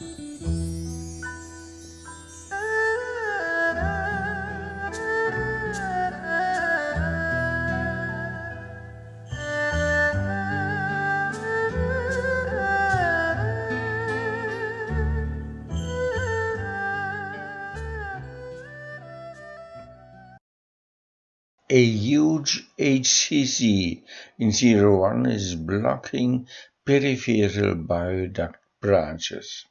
A huge HCC in zero-one is blocking peripheral bile duct branches.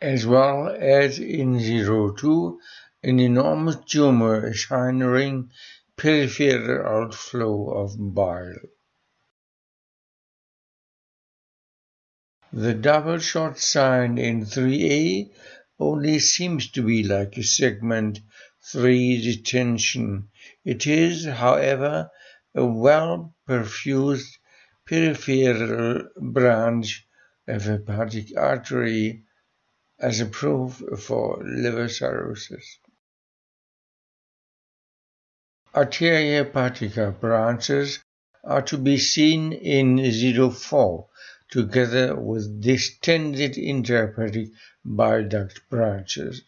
As well as in zero-two, an enormous tumor hindering peripheral outflow of bile. The double shot sign in 3A only seems to be like a segment 3 detention. It is, however, a well-perfused peripheral branch of hepatic artery as a proof for liver cirrhosis. Arteria hepatica branches are to be seen in 04 together with distended intrahepatic bile duct branches.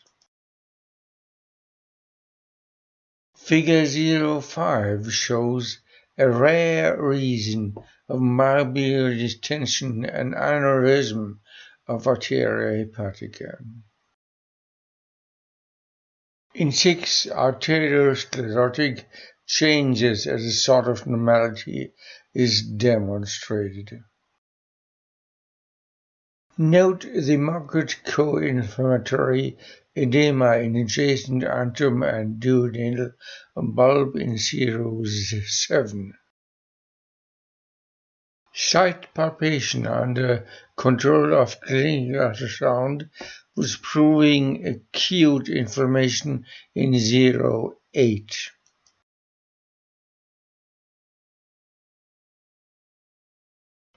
Figure 05 shows a rare reason of myobiliary distension and aneurysm of arteria. In 6, arteriosclerotic changes as a sort of normality is demonstrated. Note the marked co-inflammatory edema in adjacent antrum and duodenal bulb in series 7. Site palpation under uh, control of clinical ultrasound was proving acute inflammation in 08.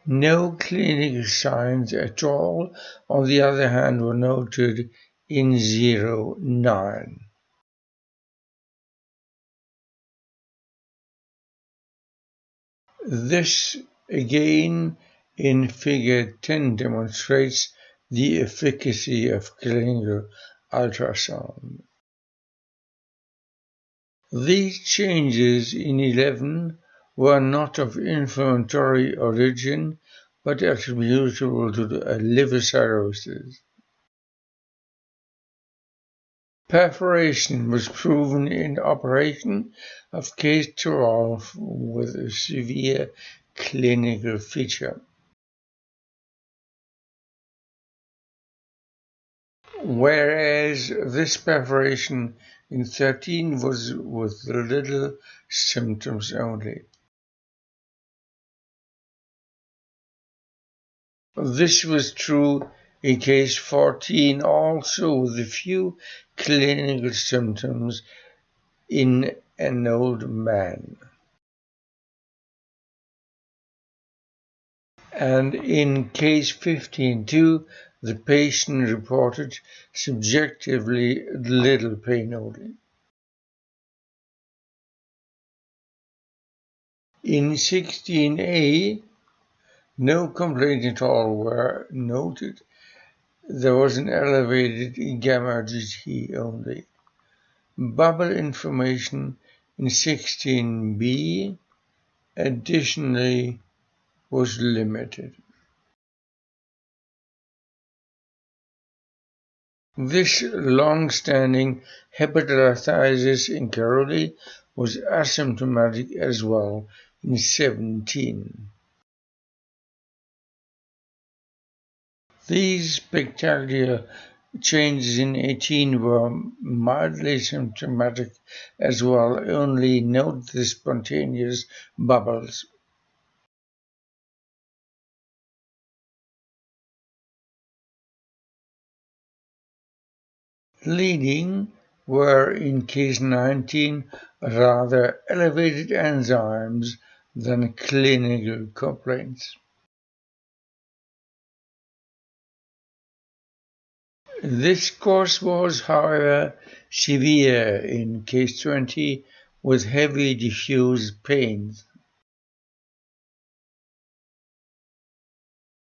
No clinical signs at all, on the other hand, were noted in 09. This again in figure 10 demonstrates the efficacy of clinical ultrasound. These changes in 11 were not of inflammatory origin but attributable to liver cirrhosis. Perforation was proven in operation of case 12 with severe clinical feature. Whereas this perforation in 13 was with little symptoms only. This was true in case 14 also with a few clinical symptoms in an old man. And in case 15 too, the patient reported subjectively little pain only. In 16a, no complaints at all were noted. There was an elevated gamma GT only. Bubble information in 16b additionally was limited. This long-standing hepatitis in Caroli was asymptomatic as well in 17. These spectacular changes in 18 were mildly symptomatic as well, only note the spontaneous bubbles. Leading were in case 19 rather elevated enzymes than clinical complaints. This course was, however, severe in case 20 with heavy diffuse pains.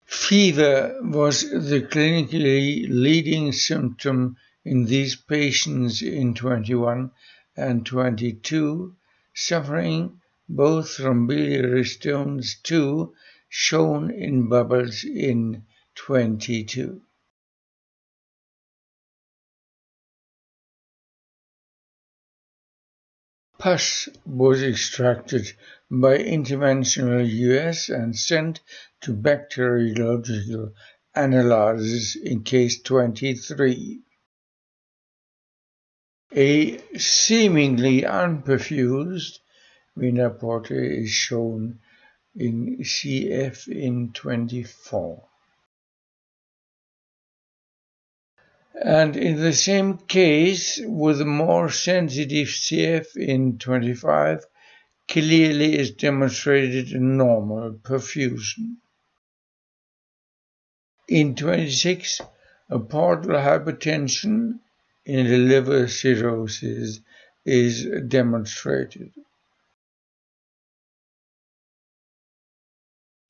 Fever was the clinically leading symptom in these patients in 21 and 22, suffering both from biliary stones too, shown in bubbles in 22. Pus was extracted by interventional US and sent to bacteriological analysis in case 23. A seemingly unperfused vena is shown in CF in 24. And in the same case, with a more sensitive CF in 25, clearly is demonstrated normal perfusion. In 26, a portal hypertension in the liver cirrhosis is demonstrated.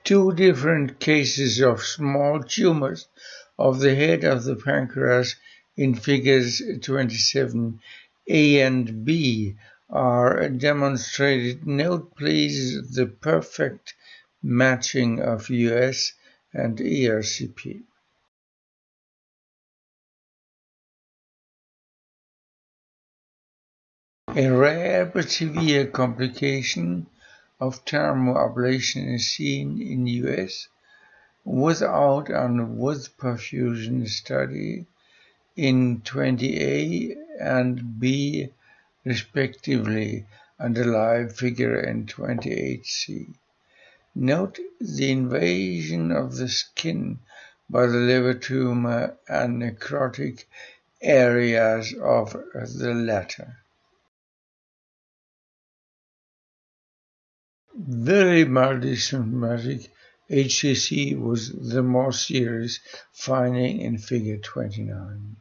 Two different cases of small tumors of the head of the pancreas in figures 27a and b are demonstrated. Note please the perfect matching of US and ERCP. A rare but severe complication of thermoablation is seen in US without and with perfusion study in 20A and B respectively and a live figure in 28C. Note the invasion of the skin by the liver tumor and necrotic areas of the latter. Very multisymptomatic HCC was the more serious finding in figure 29.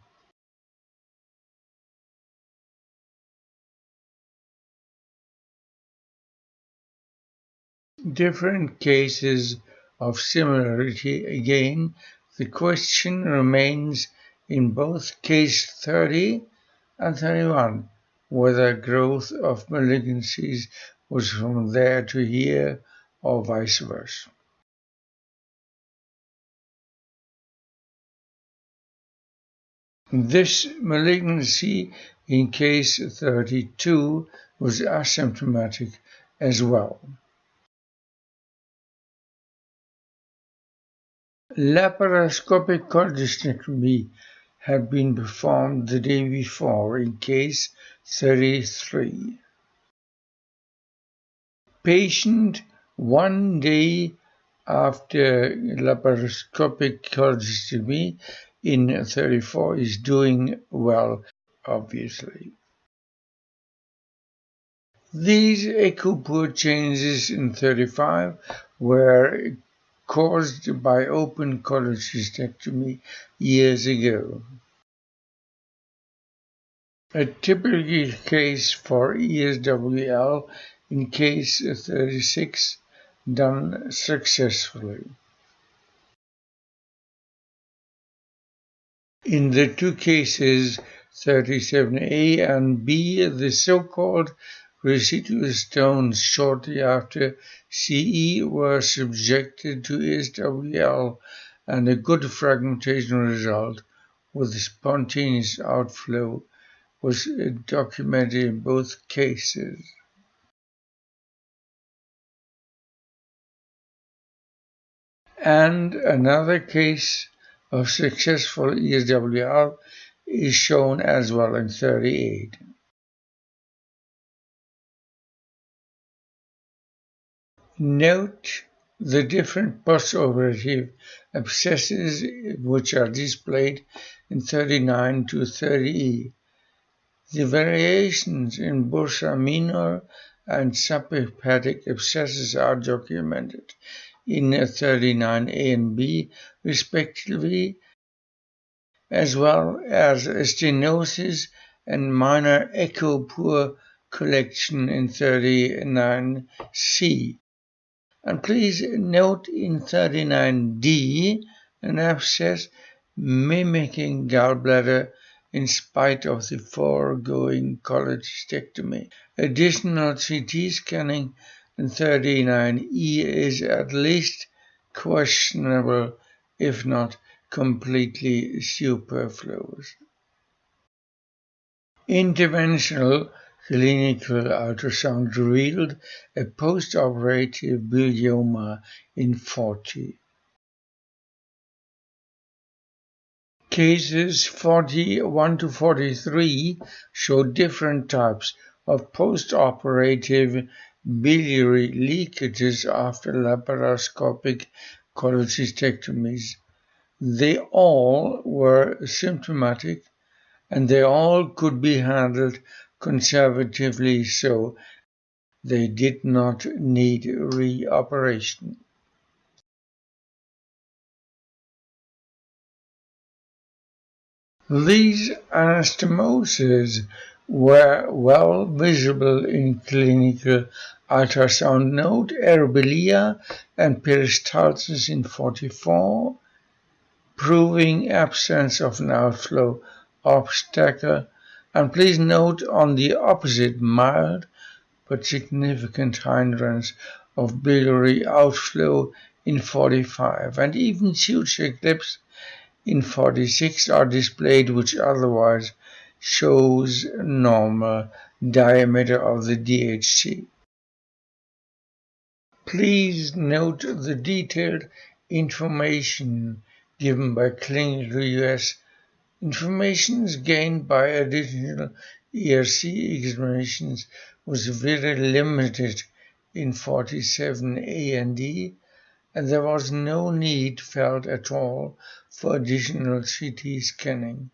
Different cases of similarity again, the question remains in both case 30 and 31 whether growth of malignancies was from there to here or vice versa. This malignancy in case 32 was asymptomatic as well. Laparoscopic cholecystectomy had been performed the day before in case 33. Patient one day after laparoscopic cholecystectomy in 34 is doing well, obviously. These echo changes in 35 were caused by open cholecystectomy years ago. A typical case for ESWL in case 36 done successfully. In the two cases, 37A and B, the so-called residual stones shortly after CE were subjected to ESWL and a good fragmentation result with spontaneous outflow was documented in both cases. And another case of successful ESWL is shown as well in 38. Note the different postoperative abscesses which are displayed in 39 to 30E. The variations in bursa minor and subhepatic abscesses are documented in 39A and B, respectively, as well as stenosis and minor echo poor collection in 39C. And please note in 39D an abscess mimicking gallbladder in spite of the foregoing cholecystectomy. Additional CT scanning in 39E is at least questionable, if not completely superfluous. Interventional clinical ultrasound revealed a postoperative bilioma in 40. Cases 41 to 43 show different types of postoperative biliary leakages after laparoscopic cholecystectomies. They all were symptomatic and they all could be handled conservatively so they did not need reoperation. These anastomoses were well visible in clinical ultrasound. Note aerobilia and peristalsis in 44, proving absence of an outflow obstacle. And please note on the opposite mild but significant hindrance of biliary outflow in 45 and even suture clips in 46 are displayed which otherwise shows normal diameter of the DHC. Please note the detailed information given by Clinical US. Information gained by additional ERC examinations was very limited in 47A and D and there was no need felt at all for additional CT scanning.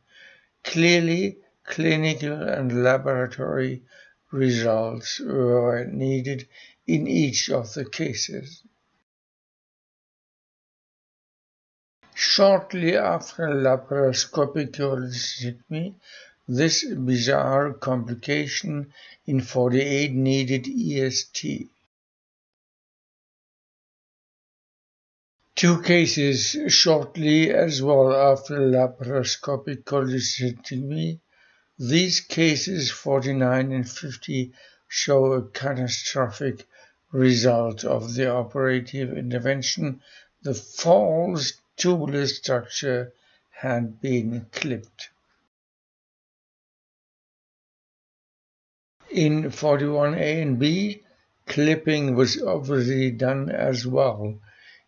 Clearly, clinical and laboratory results were needed in each of the cases. Shortly after laparoscopic cholecystectomy, this bizarre complication in 48 needed EST. Two cases shortly as well after laparoscopic cholecystectomy. These cases 49 and 50 show a catastrophic result of the operative intervention. The false tubular structure had been clipped. In 41A and B, clipping was obviously done as well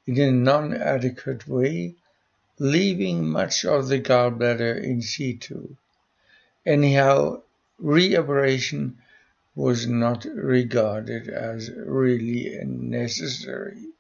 in a non-adequate way, leaving much of the gallbladder in situ. Anyhow, reoperation was not regarded as really necessary.